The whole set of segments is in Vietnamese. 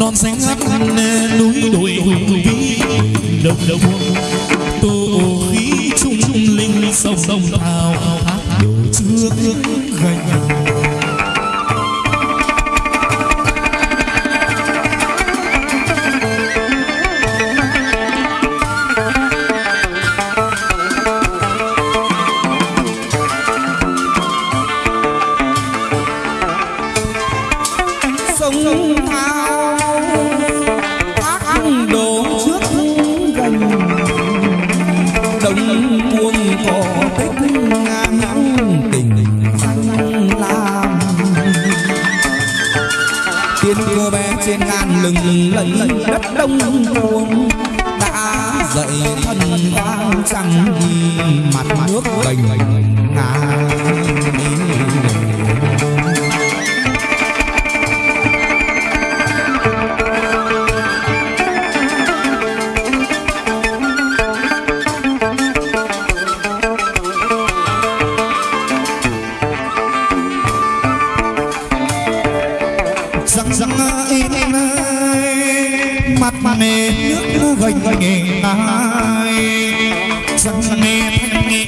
non xanh ngắt núi đồi hùng vĩ. Đồng đồng tô khí trung linh sông sông thao điều đổ trước gành sông thao lừng lẫy đất đông cuồng đã dậy thân vang trăng mặt nước gành ngà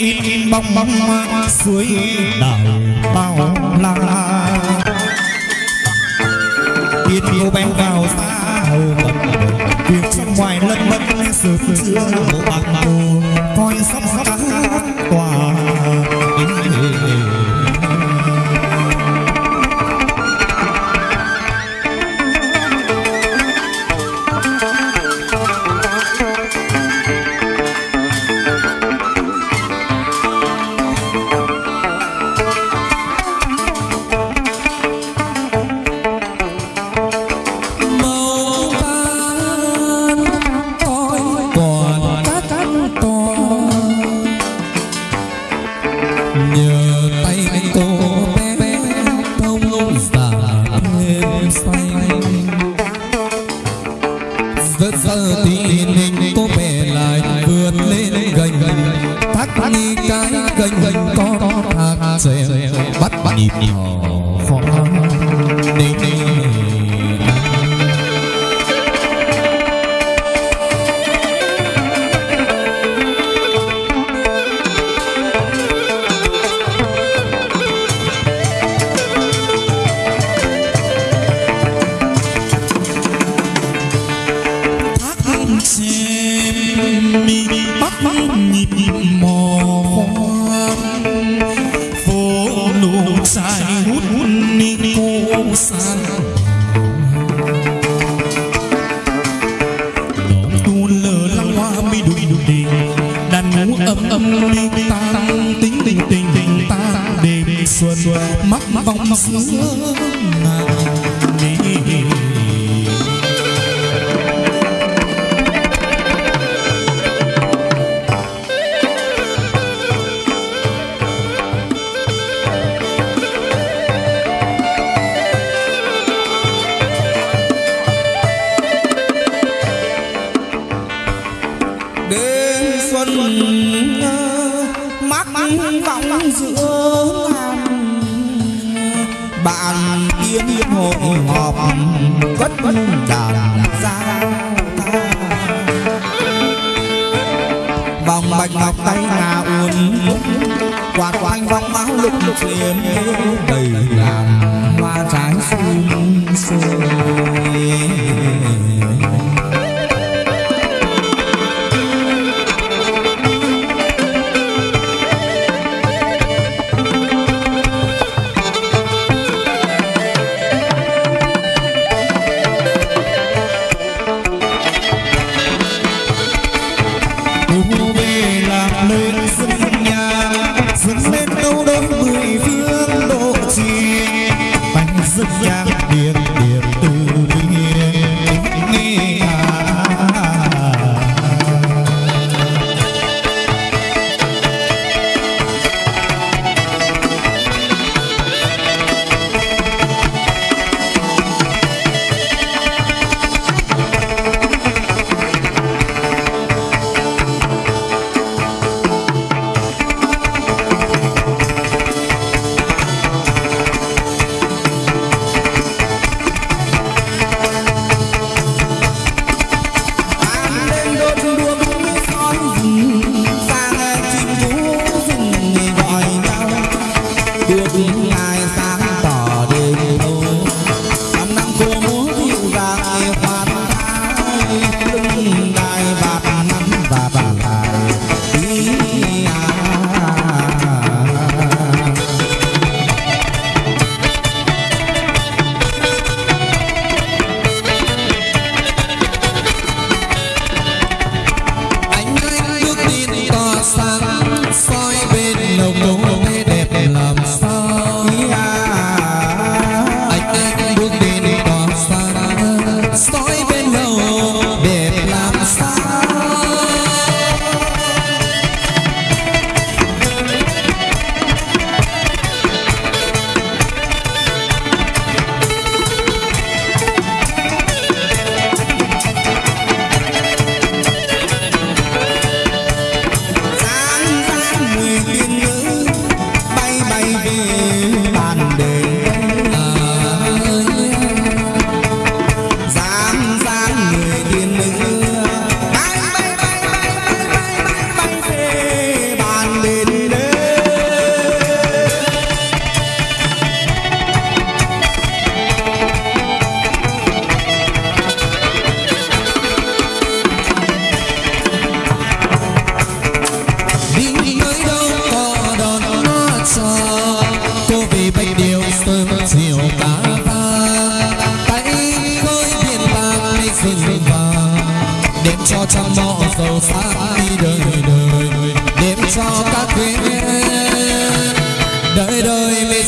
in bóng bóng suối đào bao la. Tiên yêu bên vào xa hầu mật việc trong ngoài lân lân sự chưa bộ bạc màu coi sắp sắp thông giả thêm xanh rất giờ thì mình cô bé lại vượt lên gành thác nghi cái gành gành có thác xòe bắt bắt nhịp nhỏ mắc vòng xưa đêm xuân mắc vọng giữa bạn tiên hội họp, cất đàn ra. Vòng bạch ngọc tay ngà uốn quạt quanh vòng máu lục lục đầy làm hoa trái sum sôi cho trăm mọ giàu xa đi đời đời. Đêm cho các quê đời đời mới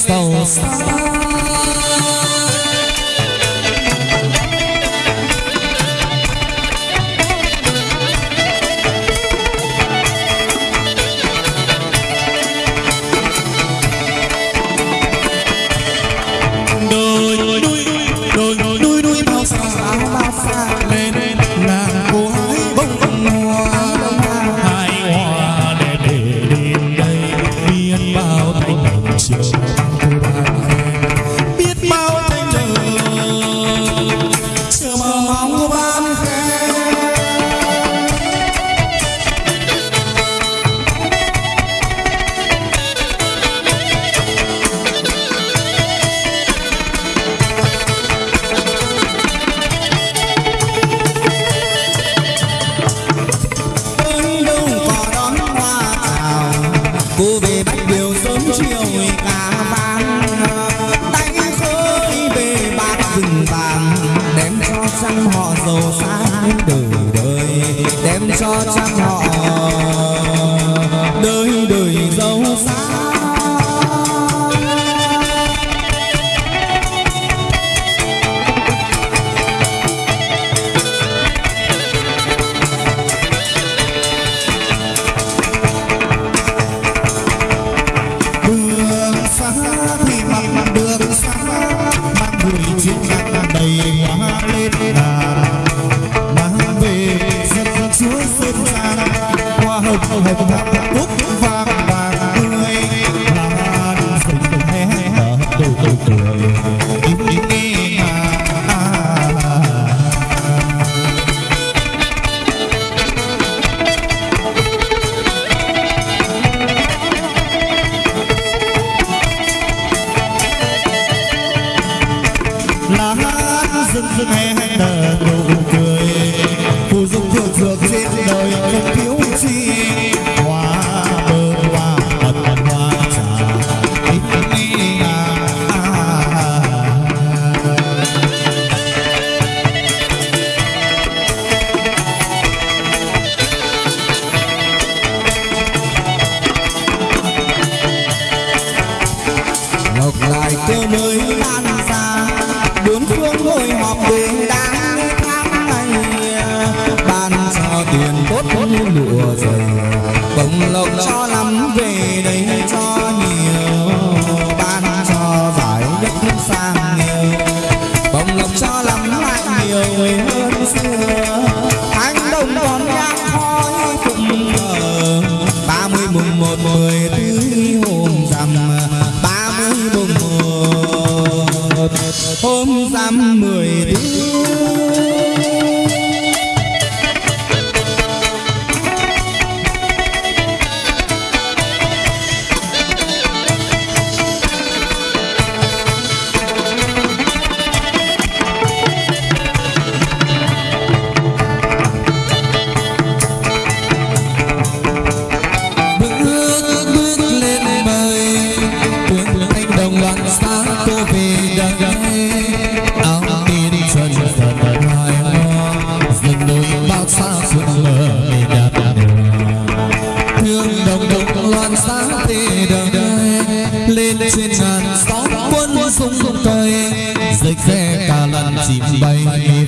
我知 cho lắm lại nhiều người hơn. Suối gầy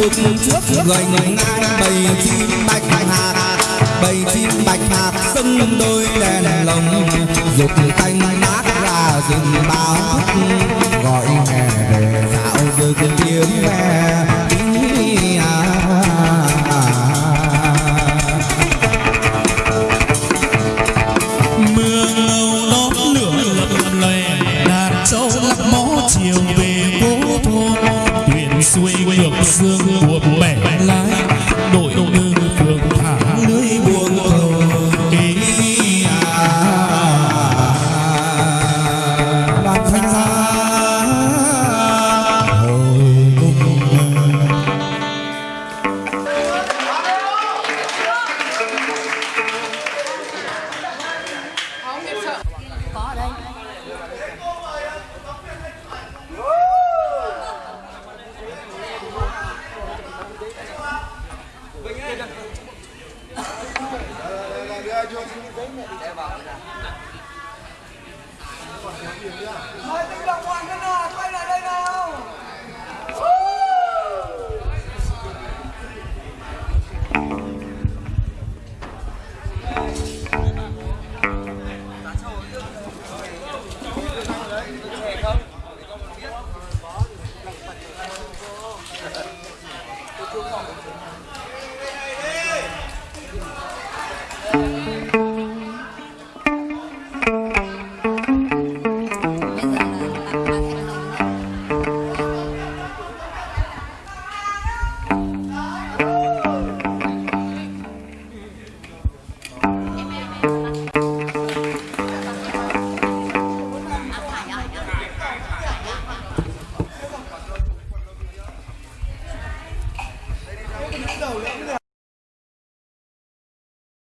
phục trước người người ngang bầy chim bạch hạt bầy chim bạch hạt sưng đôi đèn lồng dục tanh mát ra rừng báo gọi nghe về dạo rừng tiếng ve